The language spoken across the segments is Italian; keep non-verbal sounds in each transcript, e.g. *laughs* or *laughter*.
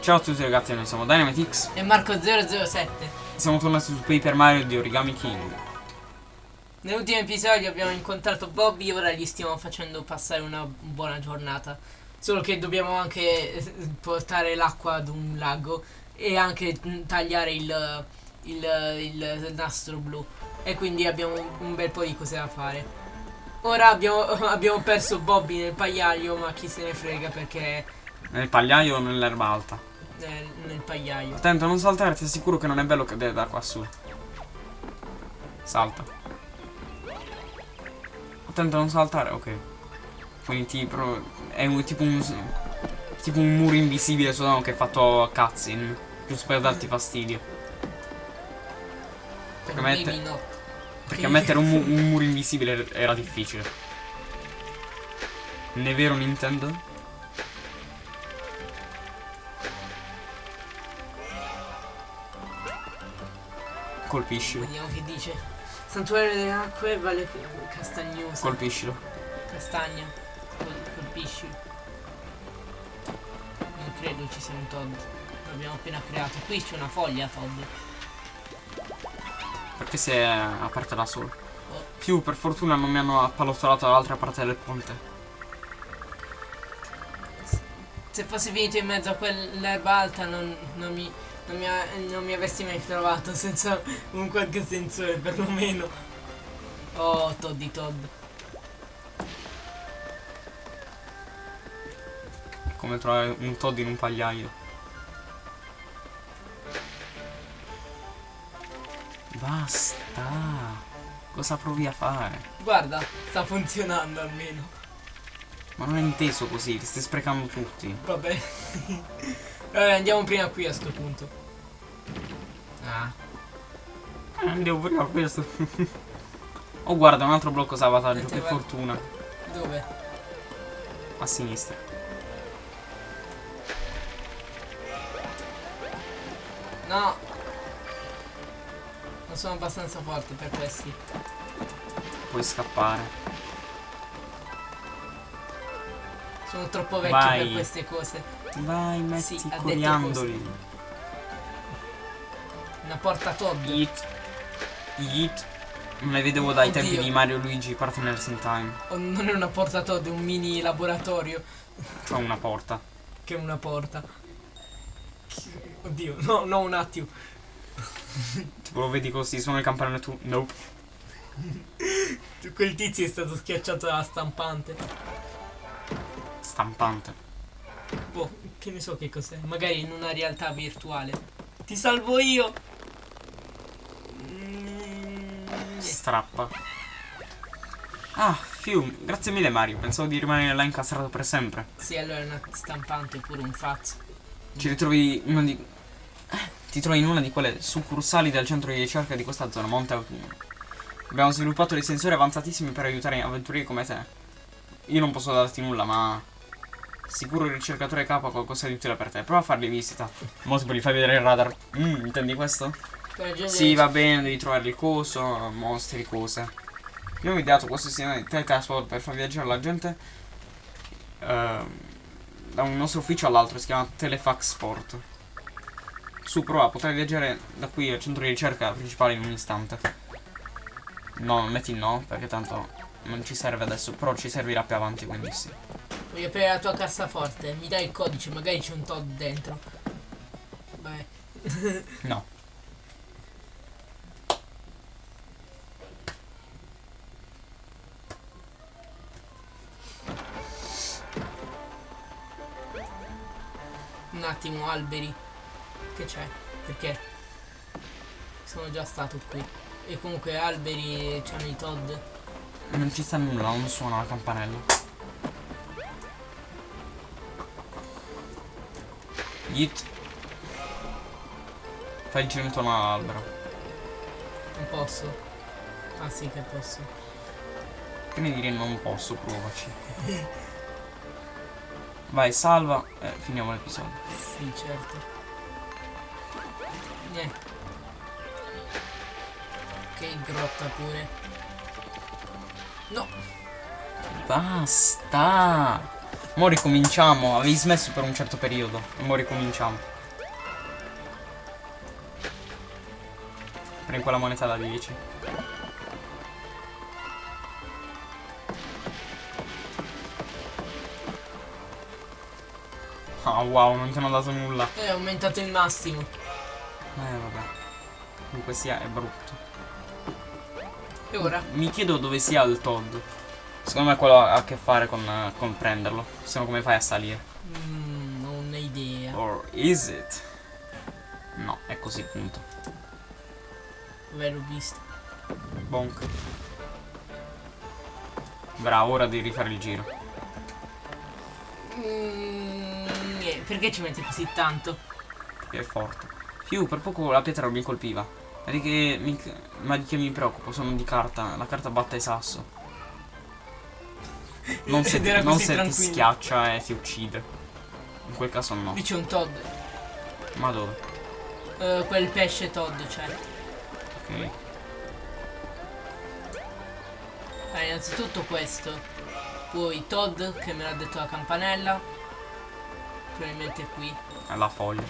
Ciao a tutti ragazzi, noi siamo DynamiteX e Marco007. Siamo tornati su Paper Mario di Origami King. Nell'ultimo episodio abbiamo incontrato Bobby e ora gli stiamo facendo passare una buona giornata. Solo che dobbiamo anche eh, portare l'acqua ad un lago e anche tagliare il, il, il, il nastro blu. E quindi abbiamo un bel po' di cose da fare. Ora abbiamo, *laughs* abbiamo perso Bobby nel pagliaio, ma chi se ne frega perché... Nel pagliaio o nell'erba alta? Nel, nel pagliaio. Attento, non saltare, ti assicuro che non è bello cadere da qua su. Salta. Attento, non saltare, ok. Quindi tipo... È un, tipo un... Tipo un muro invisibile solo che è fatto a cutscene. Giusto per darti fastidio. Perché mette... Perché mettere un, mu *laughs* un muro invisibile era difficile. Ne è vero Nintendo? Colpiscilo. Vediamo che dice. Santuario delle acque vale castagnosa. Colpiscilo. Castagna. Col colpiscilo. Non credo ci sia un Todd. L'abbiamo appena creato. Qui c'è una foglia Todd. Perché si è aperta da solo. Più per fortuna non mi hanno appallottolato dall'altra parte del ponte. Se fossi finito in mezzo a quell'erba alta non, non, mi, non, mi ha, non mi avresti mai trovato senza un qualche sensore perlomeno. Oh, Toddy Todd. Come trovare un Todd in un pagliaio. Basta. Cosa provi a fare? Guarda, sta funzionando almeno. Ma non è inteso così, li stai sprecando tutti. Vabbè. *laughs* Vabbè, andiamo prima qui a sto punto. Ah. Eh, andiamo prima questo. *laughs* oh guarda, un altro blocco salvataggio, che fortuna. Dove? A sinistra. No, non sono abbastanza forte per questi. Puoi scappare. Sono troppo vecchio Vai. per queste cose. Vai, metti sì, coriandoli. Una porta Todd. Yeet. Yeet. Non le vedevo dai Oddio. tempi di Mario Luigi Partners in Time. Oh, non è una porta Todd, è un mini laboratorio. Cioè una porta. che è una porta. Oddio, no, no, un attimo. tipo lo vedi così, sono il campanello tu. Nope. Quel tizio è stato schiacciato dalla stampante. Stampante. Boh, che ne so che cos'è. Magari in una realtà virtuale. Ti salvo io! Strappa. Ah, fium, grazie mille Mario. Pensavo di rimanere là incastrato per sempre. Sì, allora è una stampante oppure un fax. Ci ritrovi uno di ti trovi in una di quelle succursali del centro di ricerca di questa zona, Monte Autunno. Abbiamo sviluppato dei sensori avanzatissimi per aiutare avventurieri come te. Io non posso darti nulla, ma... Sicuro il ricercatore capo ha qualcosa di utile per te. Prova a fargli visita. Molto per gli fai vedere il radar. Mm, intendi questo? Sì, va bene, devi trovare il coso, mostri, cose. Abbiamo ideato questo sistema di teletrasport per far viaggiare la gente uh, da un nostro ufficio all'altro, si chiama Telefax Sport. Su, prova, potrai viaggiare da qui al centro di ricerca principale in un istante. No, metti no, perché tanto non ci serve adesso, però ci servirà più avanti, quindi sì. Voglio aprire la tua cassaforte, mi dai il codice, magari c'è un Todd dentro. Vai. no. *laughs* attimo, alberi che c'è? Perché sono già stato qui. E comunque alberi c'hanno i Todd. Non ci sta nulla, non suona la campanella. Yeet. Fai il giro intorno all'albero. Non posso. Ah sì che posso. Che ne dire non posso, provaci. *laughs* Vai, salva e eh, finiamo l'episodio. Sì, certo. Niente. Che grotta pure. No. Basta. Mo' ricominciamo. Avevi smesso per un certo periodo. E mo' ricominciamo. Prendi quella moneta da 10. Ah wow, non ti hanno dato nulla. Eh, è aumentato il massimo. Eh vabbè. Comunque sia, è brutto. E ora? Mi chiedo dove sia il Todd. Secondo me quello ha a che fare con, eh, con prenderlo. Se no come fai a salire? Mm, non ho idea. Or is it? No, è così punto. Ve l'ho visto. Bonk. Bravo, ora devi rifare il giro. Mm, perché ci metti così tanto? Che è forte. Più, per poco la pietra non mi colpiva. Che mi, ma di che mi preoccupo? Sono di carta. La carta batte sasso. Non *laughs* se, non se ti tranquillo. schiaccia e ti uccide. In quel caso no. Lì c'è un Todd. Ma dove? Eh, quel pesce Todd c'è. Ok. Eh, innanzitutto questo. Poi Todd che me l'ha detto la campanella. Probabilmente qui. Alla foglia.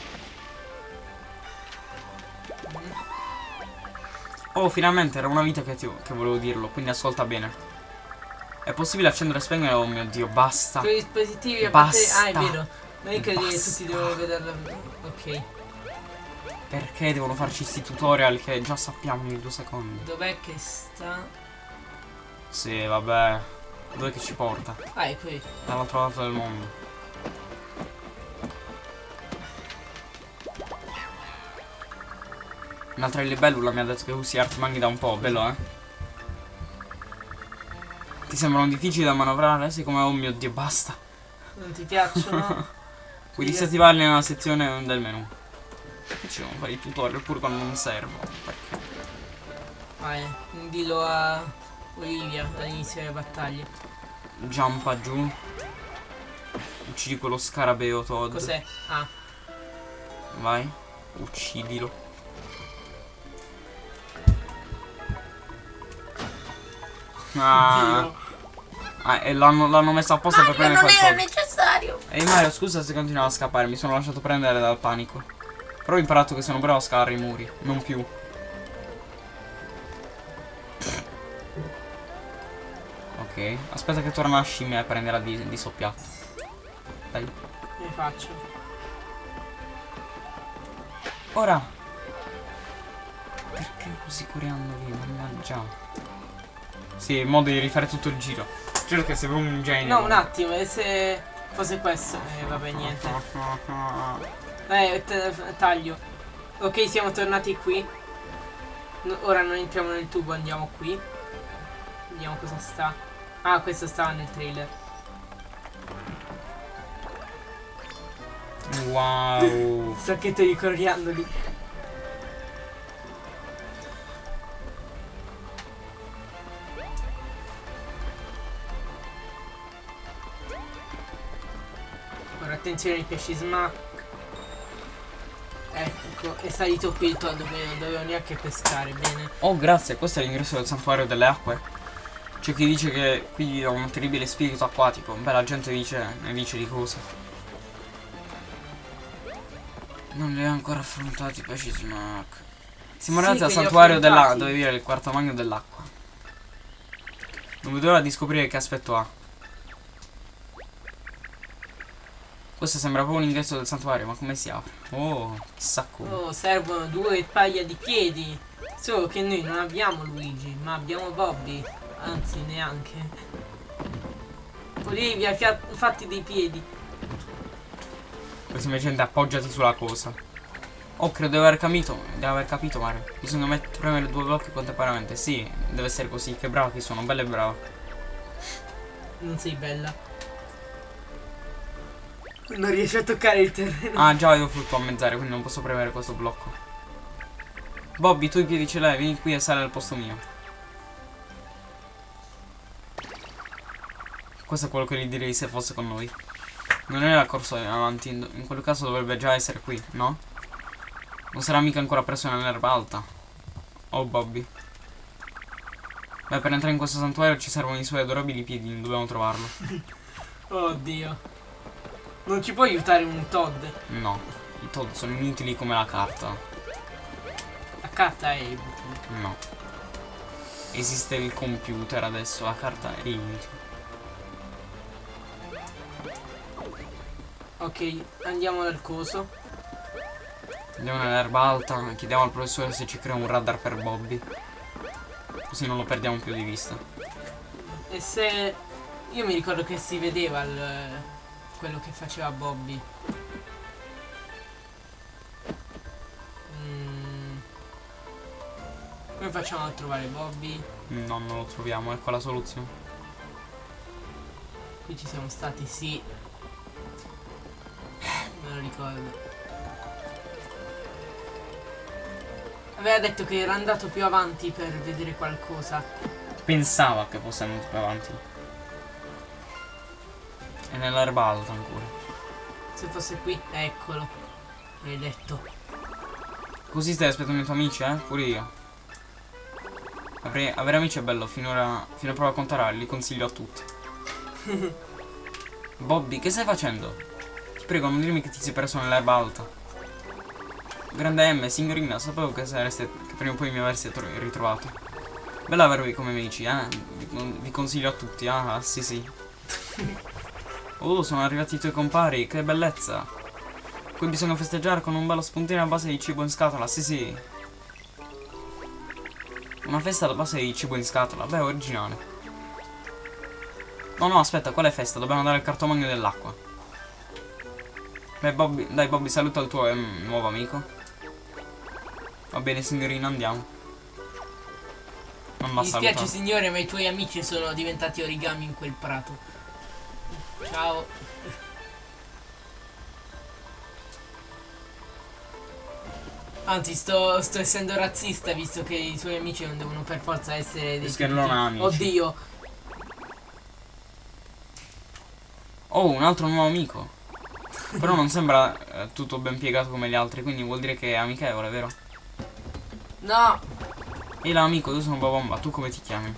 Oh, finalmente era una vita che, ti- che volevo dirlo, quindi ascolta bene. È possibile accendere e spegnere? Oh mio dio, basta. Quei dispositivi a parte. Basta. Ah, è vero. Non è che Basta. tutti devono vederla. Ok. Perché devono farci sti tutorial che già sappiamo in due secondi? Dov'è che sta? Sì, vabbè. Dove che ci porta? Ah, è qui. Dall'altro lato del mondo. Un'altra libellula mi ha detto che usi artimaghi da un po', bello eh? Ti sembrano difficili da manovrare? Sei come oh mio dio, basta. Non ti piacciono? *laughs* Puoi disattivarli nella sezione del menu. Che ci devono fare i tutorial pure quando non servono. Perché? Vai, dillo a Olivia all'inizio delle battaglie. Giampa giù. Uccidi quello scarabeo Todd. Cos'è? Ah, Vai. Uccidilo. Ah, ah, e l'hanno, l'hanno messo apposta per prendere quel Todd. necessario. Ehi Mario, scusa se continuavo a scappare, mi sono lasciato prendere dal panico. Però ho imparato che sono bravo a scalare i muri, non più. Ok, aspetta che torna la scimmia e prenderà di, di soppiatto. Dai. Ne faccio. Ora. Perché così coreando lì? Mannaggia. Sì, modo di rifare tutto il giro. Giuro che proprio un genio. No, un attimo, e se fosse questo? Eh, vabbè, niente. Eh, taglio. Ok, siamo tornati qui. No, ora non entriamo nel tubo, andiamo qui. Vediamo cosa sta. Ah, questo stava nel trailer. Wow. *laughs* Sacchetto di coriandoli. Attenzione ai pesci smack. Ecco, è salito qui il tonno, quindi non dovevo neanche pescare, bene. Oh, grazie, questo è l'ingresso del santuario delle acque. C'è chi dice che qui è un terribile spirito acquatico. Beh, la gente dice, ne dice di cose. Non li ho ancora affrontati i pesci smack. Siamo Sì, arrivati al li ho santuario della... affrontati. dove vive il quarto magno dell'acqua. Non vedo l'ora di scoprire che aspetto ha. Questo sembra proprio un ingresso del santuario, ma come si apre? Oh, chissà come. Oh, servono due paia di piedi. Solo che noi non abbiamo Luigi, ma abbiamo Bobby. Anzi, neanche. Olivia, fia- fatti dei piedi. Poi semplicemente appoggiati sulla cosa. Oh, credo di aver capito. Di aver capito, Mario. Bisogna met- premere due blocchi contemporaneamente. Sì, deve essere così. Che brava che sono, bella e brava. Non sei bella. Non riesci a toccare il terreno. Ah, già io frutto a mezz'aria, quindi non posso premere questo blocco. Bobby, tu i piedi ce l'hai, vieni qui e sali al posto mio. Questo è quello che gli direi se fosse con noi. Non è la corsa avanti, in in quel caso dovrebbe già essere qui, no? Non sarà mica ancora preso nell'erba alta. Oh, Bobby. Beh, per entrare in questo santuario ci servono i suoi adorabili piedi, dobbiamo trovarlo. *laughs* Oddio. Non ci può aiutare un Todd. No, i Todd sono inutili come la carta. La carta è No. Esiste il computer adesso, la carta è inutile. Ok, andiamo dal coso. Andiamo nell'erba alta, chiediamo al professore se ci crea un radar per Bobby. Così non lo perdiamo più di vista. E se... Io mi ricordo che si vedeva il... quello che faceva Bobby. Mm. Come facciamo a trovare Bobby? No, non lo troviamo, ecco la soluzione. Qui ci siamo stati, sì. Me lo ricordo. Aveva detto che era andato più avanti per vedere qualcosa. Pensava che fosse andato più avanti. È nell'erba alta ancora. Se fosse qui, eccolo. L'hai detto. Così stai aspettando i tuoi amici, eh? Pure io. Avere, avere amici è bello, finora, fino a prova a contare, li consiglio a tutti. *laughs* Bobby, che stai facendo? Ti prego, non dirmi che ti sei perso nell'erba alta. Grande M, signorina, sapevo che, sareste, che prima o poi mi avreste tro- ritrovato. Bello avervi come amici, eh? Vi, vi consiglio a tutti, ah, sì sì. *laughs* Oh, sono arrivati i tuoi compari, che bellezza. Qui bisogna festeggiare con un bello spuntino a base di cibo in scatola, sì sì. Una festa a base di cibo in scatola, beh, originale. No, no, aspetta, quale festa? Dobbiamo dare il cartomagno dell'acqua. Beh, Bobby, dai Bobby, saluta il tuo ehm, nuovo amico. Va bene, signorina, andiamo. Non Mi va dispiace signore, ma i tuoi amici sono diventati origami in quel prato. Ciao. Anzi, sto, sto essendo razzista visto che i tuoi amici non devono per forza essere dei Perché non ha amici. Oddio. Oh, un altro nuovo amico. Però non sembra eh, tutto ben piegato come gli altri, quindi vuol dire che è amichevole, vero? No. Ehi là amico, io sono Babomba, tu come ti chiami?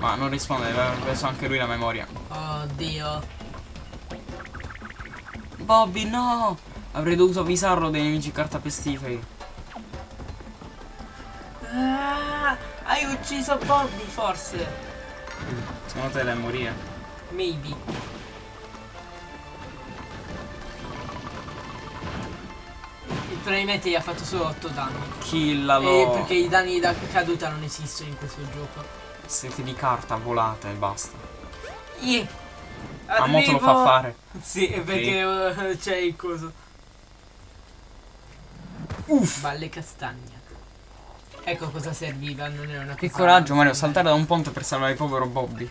Ma non risponde, aveva preso anche lui la memoria. Oddio. Bobby, no! Avrei dovuto avvisarlo dei nemici cartapestiferi. Ah, hai ucciso Bobby forse. Secondo te deve morire? Maybe. Probabilmente gli ha fatto solo 8 danni. Killalo! Eh, perché i danni da caduta non esistono in questo gioco. Siete di carta volata e basta. Yeah. A mo te lo fa fare. Sì, è perché eh, c'è il coso. Uff! Balle castagna. Ecco cosa serviva, non era una Che cosa coraggio Mario, saltare da un ponte per salvare il povero Bobby.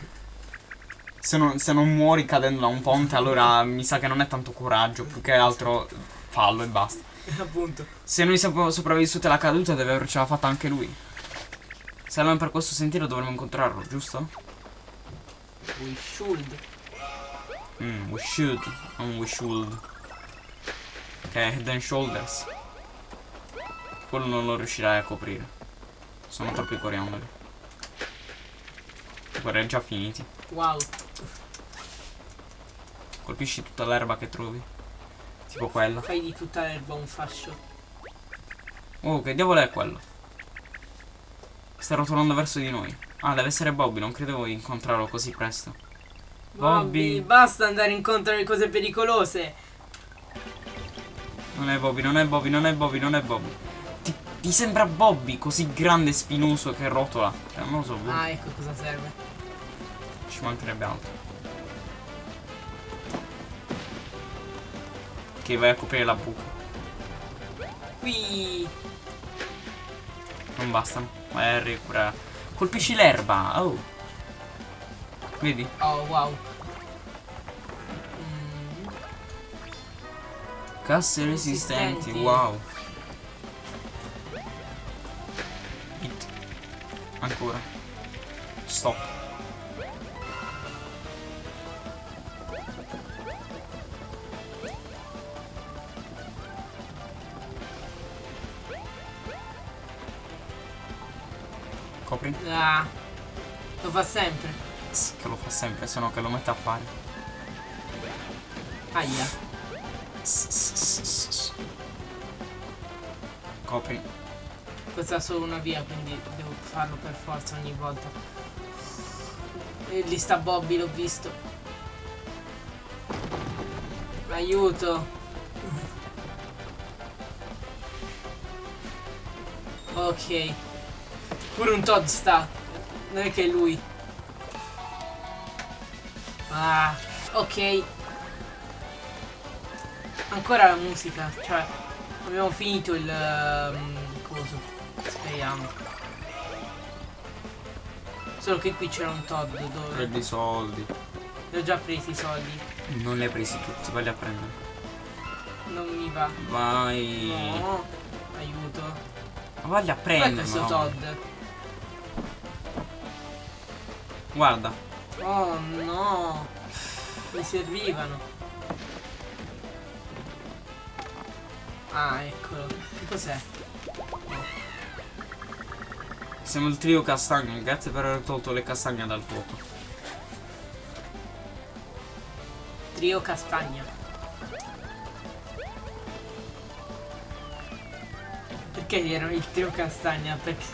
Se non, se non muori cadendo da un ponte allora mi sa che non è tanto coraggio, più che altro fallo e basta. *laughs* Appunto. Se noi siamo sopravvissuti alla caduta deve avercela fatta anche lui. Se andiamo per questo sentiero dovremmo incontrarlo, giusto? We should. Mm, we should, non we should. È Head and Shoulders. Quello non lo riuscirai a coprire. Sono troppi coriandoli. Guarda, è già finiti. Wow. Colpisci tutta l'erba che trovi. Tipo quella. Fai di tutta l'erba un fascio. Oh, che diavolo è quello? Sta rotolando verso di noi. Ah, deve essere Bobby, non credevo di incontrarlo così presto. Bobby. Bobby, basta andare incontro alle cose pericolose. Non è Bobby, non è Bobby, non è Bobby, non è Bobby. Ti, ti sembra Bobby così grande e spinoso che rotola? Eh, non lo so, boh, Ah, ecco cosa serve. ci mancherebbe altro. Che vai a coprire la buca. Qui. Non bastano. Vai a recuperare. Colpisci l'erba. Oh. Vedi? Oh, wow. Mm, Casse resistenti, Resistenti. wow. Hit. Ancora. Stop. Copri? ah. Lo fa sempre. Sì, che lo fa sempre, se no che lo mette a fare. Aia. Copri. Questa è solo una via, quindi devo farlo per forza ogni volta. E lì sta Bobby, l'ho visto. Aiuto. Ok. Pure un Todd sta. Non è che è lui. Ah, ok. Ancora la musica, cioè abbiamo finito il um, coso. Speriamo. Solo che qui c'era un Todd dove Prendi i soldi. li ho già presi i soldi. Non li hai presi tutti, vai a prendere. Non mi va. Vai. No. Aiuto. Ma Vai a prendere. questo no. Todd? Guarda. Oh no. Mi servivano. Ah, eccolo. Che cos'è? Siamo il trio castagno. Grazie per aver tolto le castagne dal fuoco. Trio castagna. Perché erano il trio castagna? Perché,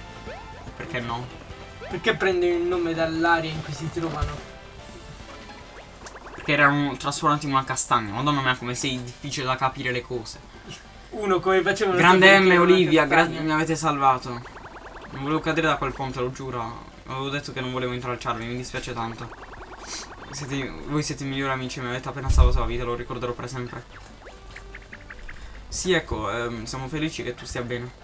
Perché no? Perché prendono il nome dall'area in cui si trovano? Perché erano trasformati in una castagna. Madonna mia, come sei difficile da capire le cose. Uno come facevano Grande M, Olivia, gra- mi avete salvato. Non volevo cadere da quel ponte, lo giuro. Avevo detto che non volevo intralciarvi, mi dispiace tanto. Siete- voi siete i migliori amici, mi avete appena salvato la vita, lo ricorderò per sempre. Sì, ecco, ehm, siamo felici che tu stia bene.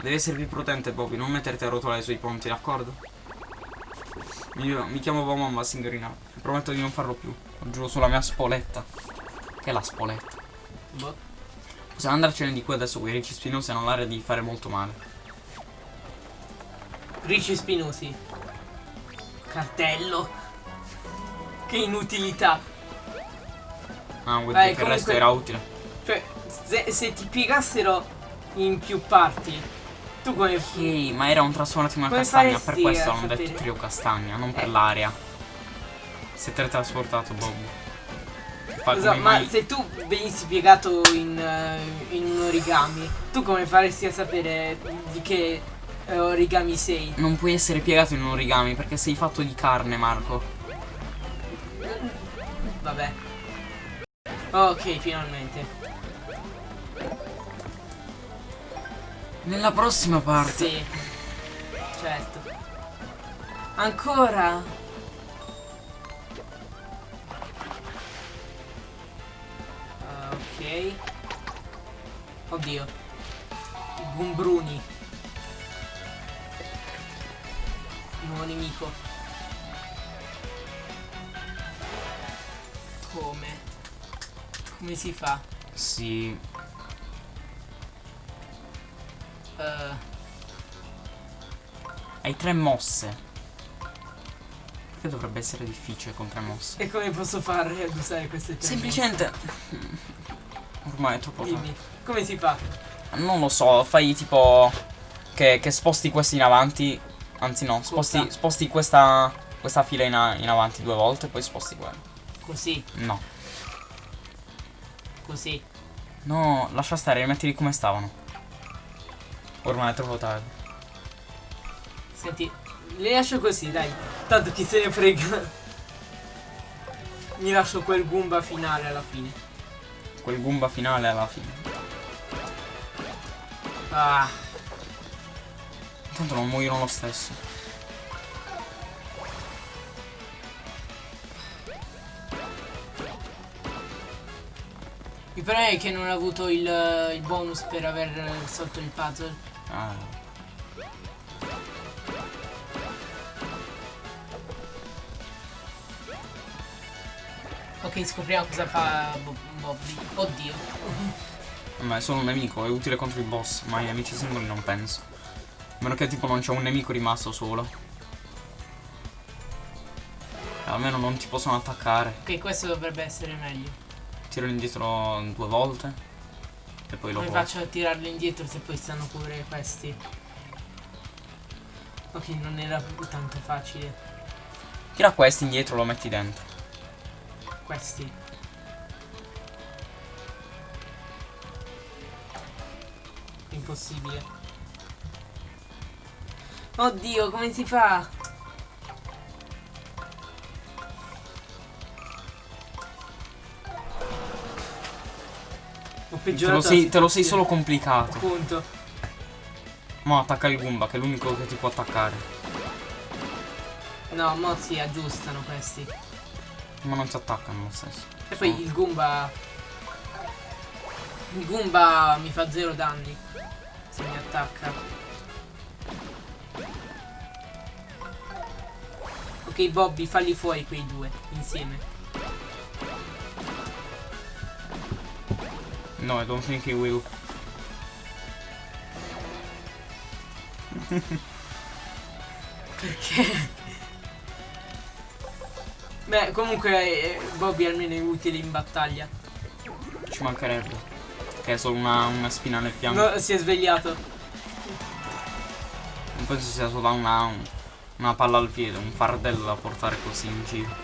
Devi essere più prudente, Bobby, non metterti a rotolare sui ponti, d'accordo? Mi, mi chiamo Bomba Signorina, prometto di non farlo più. Lo giuro sulla mia spoletta. Che è la spoletta? Boh. Possiamo andarcene di qui adesso, quei ricci spinosi hanno l'aria di fare molto male. Ricci spinosi. Cartello. Che inutilità. Ah, vuol dire che il resto era utile. Cioè, se, se ti piegassero in più parti, tu come... Ok, ma era un trasformato in una Come castagna, per questo a hanno detto sapere? trio castagna, non per Eh. l'aria. Si è teletrasportato Bob. Come ma mai- se tu venissi piegato in, eh, in un origami, tu come faresti a sapere di che eh, origami sei? Non puoi essere piegato in un origami perché sei fatto di carne, Marco. Vabbè. Ok, finalmente. Nella prossima parte. Sì. Certo. Ancora? Ah, ok. Oddio. I Gumbruni. Nuovo nemico. Come? Come si fa? Sì. Eh, Hai tre mosse. Perché dovrebbe essere difficile con tre mosse? e come posso fare ad usare queste tre Semplicemente. Ormai è troppo mosse? tardi. Dimmi. Come si fa? Non lo so, fai tipo. Che, che sposti questi in avanti. Anzi, no, sposti, sposti questa, questa fila in, in avanti due volte e poi sposti quello. Così, No, così. no, lascia stare, rimettili come stavano. Ormai è troppo tardi. Senti, li lascio così, dai. Tanto chi se ne frega. Mi lascio quel Goomba finale alla fine. Quel Goomba finale alla fine. Ah, Tanto non muoiono lo stesso. Il problema è che non ho avuto il, il bonus per aver risolto il puzzle. Ah. Ok, scopriamo cosa fa Bo- Bobby. Oddio. *laughs* Ma è solo un nemico, è utile contro i boss, ma i nemici singoli non penso. A meno che tipo non c'è un nemico rimasto solo. Almeno non ti possono attaccare. Ok, questo dovrebbe essere meglio. Tiro indietro due volte. E poi lo Come faccio a tirarli indietro se poi stanno pure questi? Ok, non era tanto facile. Tira questi indietro lo metti dentro. Questi. Impossibile. Oddio, come si fa? Ho Te lo sei, te lo sei solo complicato. Appunto. Mo' attacca il Goomba, che è l'unico che ti può attaccare. No, mo si aggiustano questi. Ma non ti attaccano lo stesso. E poi il Goomba. Il Goomba mi fa zero danni. Se mi attacca. Ok, Bobby, falli fuori quei due insieme. No, I don't think he will. Perché? Beh, comunque eh, Bobby almeno è utile in battaglia. Ci mancherebbe. Che è solo una, una spina nel fianco. No, si è svegliato. Non penso sia solo una, un- una palla al piede, un fardello da portare così in giro.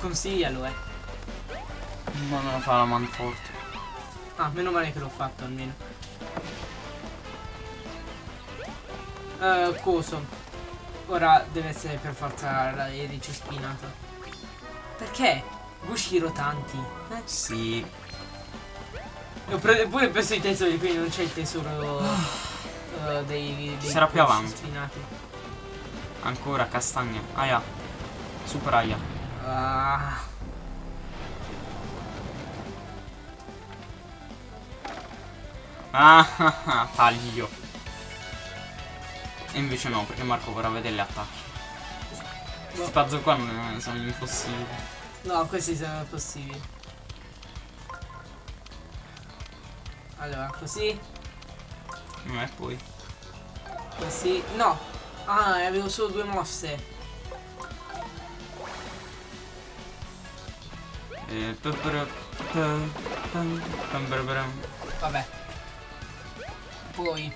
Consiglialo, eh. Ma non fa la man forte. Ah, meno male che l'ho fatto almeno. Eh, coso. Ora deve essere per forza la erice spinata. Perché? Gushiro tanti. Eh? Sì. Ho pure preso i tesori, quindi non c'è il tesoro eh, dei, dei sarà più avanti. spinati. Ancora castagna. Aia. Super aia. Ah. Ah, ah, ah, taglio. E invece no, perché Marco vorrà vedere gli attacchi. Questi puzzle qua non sono impossibili. No, questi sono possibili. Allora, così, E poi. così. No! Ah, avevo solo due mosse. E Vabbè. Poi,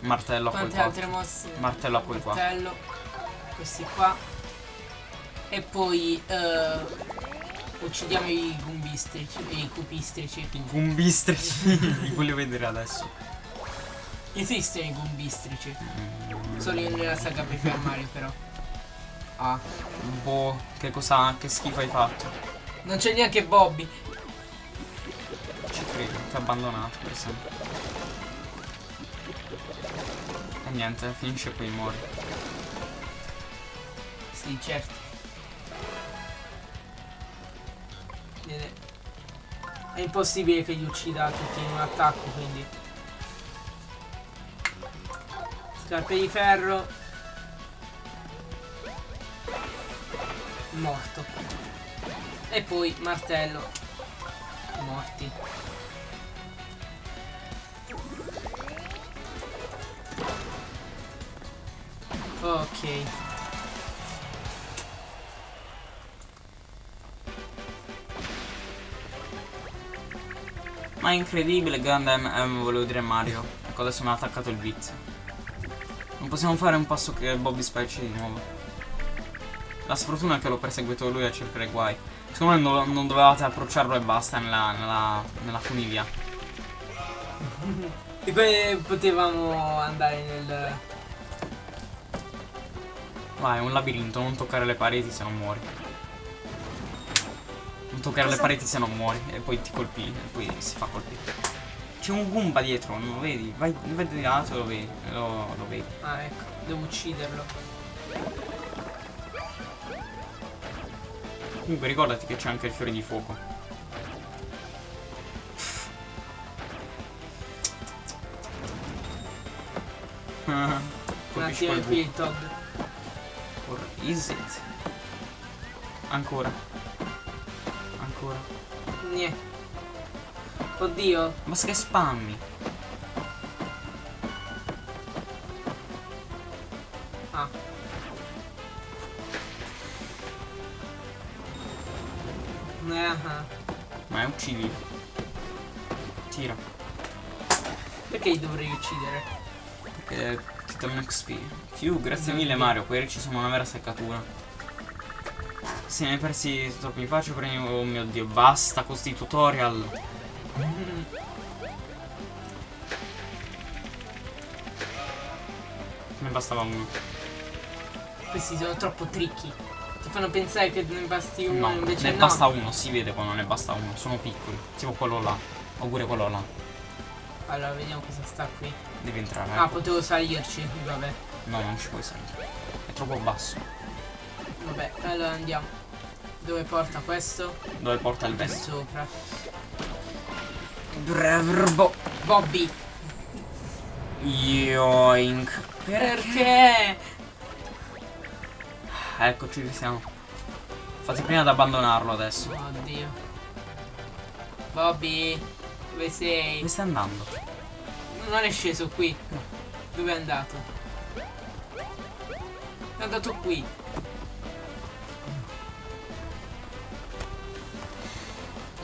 Martello a quel qua. altre mosse? Martello a quel qua. Martello. Questi qua. E poi, eh, uccidiamo i gumbistrici, i cupistrici. I gumbistrici. *laughs* Li voglio vedere adesso. Esistono i gumbistrici. Solo nella saga Paper Mario però. *laughs* Ah. Boh, che cosa. Che schifo hai fatto. Non c'è neanche Bobby. Ci credo, ti ha abbandonato per sempre. Niente, finisce qui, muori. Sì, certo. È impossibile che li uccida tutti in un attacco, quindi. Scarpe di ferro. Morto. E poi martello. Morti. Ok. Ma è incredibile, grande M, M, volevo dire Mario. Ecco, adesso mi ha attaccato il vizio. Non possiamo fare un passo che Bobby specie di nuovo. La sfortuna è che l'ho perseguito lui a cercare guai. Secondo me non, non dovevate approcciarlo e basta nella, nella, nella funivia. *laughs* E poi potevamo andare nel. Vai, è un labirinto, non toccare le pareti se non muori. Non toccare Cosa? le pareti se non muori. E poi ti colpi, e poi si fa colpire. C'è un Goomba dietro, non lo vedi? Vai, vai di là, te lo vedi. Lo, lo vedi. Ah, ecco, devo ucciderlo. Comunque ricordati che c'è anche il fiore di fuoco. Colpisci quel qui il Todd. Is it? Ancora. Ancora. Niente. Oddio. Basta che spammi. Ah. Ah. Ma è uccidi. Tira. Perché dovrei uccidere? Perché Captain XP. Più, grazie mille Mario, quei ricci sono una vera seccatura. Se ne hai persi troppi faccio prendi... Oh mio dio, basta con questi tutorial. *laughs* Ne bastava uno. Questi sono troppo tricky. Ti fanno pensare che ne basti uno no, invece ne no. basta uno, si vede quando ne basta uno. Sono piccoli. Tipo quello là. Oppure quello là. Allora, vediamo cosa sta qui. Devi entrare. Ah, ecco. potevo salirci. Vabbè. No, non ci puoi salire. È troppo basso. Vabbè, allora andiamo. Dove porta questo? Dove porta il vento? sopra. Bravo. Bobby! Yoink. Perché? Eccoci, ci siamo. Fate prima ad abbandonarlo adesso. Oddio. Bobby, dove sei? Dove stai andando? Non è sceso qui. Dove è andato? È andato qui.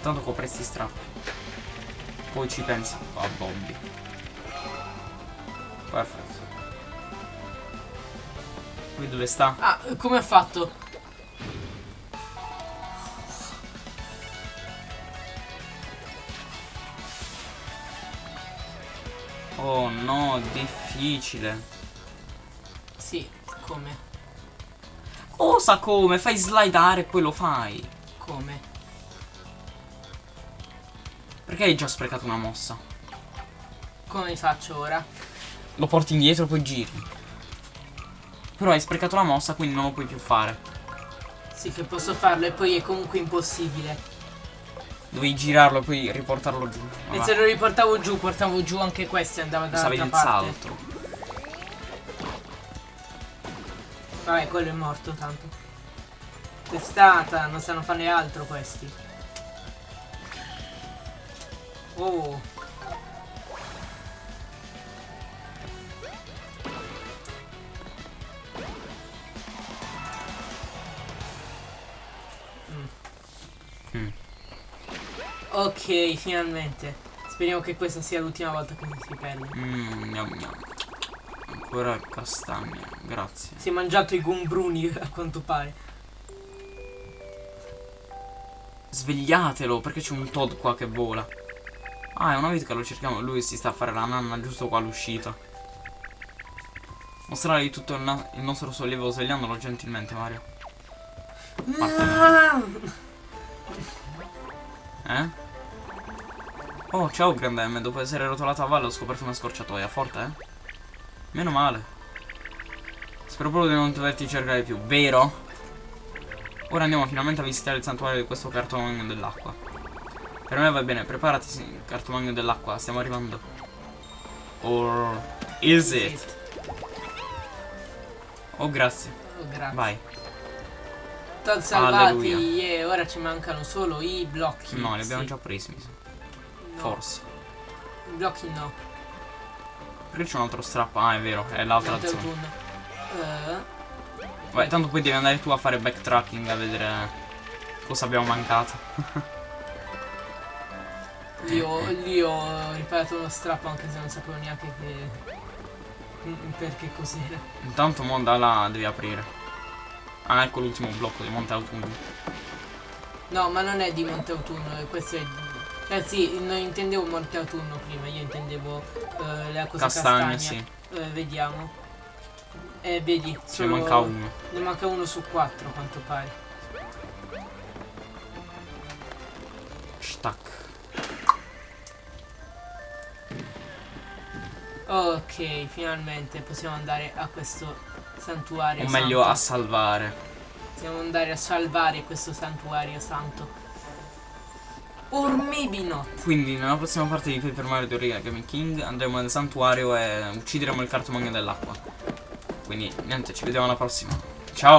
Tanto copre sti strappi. Poi ci pensi a Bobby. Perfetto. Qui dove sta? Ah, come ha fatto? Oh no, difficile. Sì, come? Cosa come? Fai slidare e poi lo fai. Come? Perché hai già sprecato una mossa? Come faccio ora? Lo porti indietro e poi giri. Però hai sprecato la mossa, quindi non lo puoi più fare. Sì che posso farlo e poi è comunque impossibile. Dovevi girarlo e poi riportarlo giù. E se lo riportavo giù, portavo giù anche questo e andava usavi dall'altra il parte. salto. Vabbè, quello è morto tanto. Testata, non sanno fare altro questi. Oh. Ok, finalmente. Speriamo che questa sia l'ultima volta che si perde. Mmm, gnam gnam. Ancora castagna, grazie. Si è mangiato i gombruni *laughs* a quanto pare. Svegliatelo, perché c'è un Todd qua che vola. Ah, è una vita che lo cerchiamo. Lui si sta a fare la nanna giusto qua all'uscita. Mostrare tutto il, il nostro sollievo svegliandolo gentilmente, Mario. Eh? Oh, ciao Grande M. Dopo essere rotolato a valle ho scoperto una scorciatoia. Forte, eh? Meno male. Spero proprio di non doverti cercare più, vero? Ora andiamo finalmente a visitare il santuario di questo cartomagno dell'acqua. Per me va bene, preparati, sì, cartomagno dell'acqua, stiamo arrivando. Or is it? Oh, grazie. Oh, grazie. Vai. Todd salvati, yeah, ora ci mancano solo i blocchi. No, li abbiamo sì. già presi, mi sa. No, Forse. I blocchi no. Perché c'è un altro strappo? Ah, è vero, è l'altra zona. autunno. Eh, Vai, tanto poi devi andare tu a fare backtracking a vedere cosa abbiamo mancato. *laughs* io, lì ho riparato uno strappo anche se non sapevo neanche che... Perché cos'era. Intanto mo da là devi aprire. Ah, ecco l'ultimo blocco di Monte Autunno. No, ma non è di Monte Autunno, questo è... Eh sì, non intendevo Monte Autunno prima, io intendevo eh, la cosa Castagne, castagna. sì. Eh, vediamo. Eh, vedi, Ce ne solo- manca uno. Ne manca uno su quattro, quanto pare. Stack. Ok, finalmente possiamo andare a questo santuario O meglio santo. a salvare. Possiamo andare a salvare questo santuario santo. Or maybe not. Quindi nella prossima parte di Paper Mario Teoria Gaming King andremo nel santuario e uccideremo il cartomagno dell'acqua. Quindi niente, ci vediamo alla prossima. Ciao!